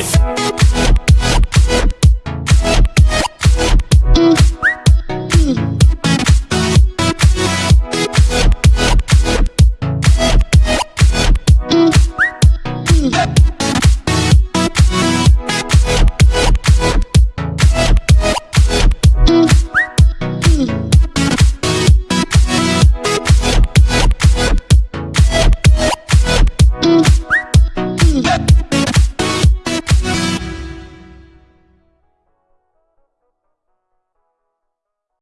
it.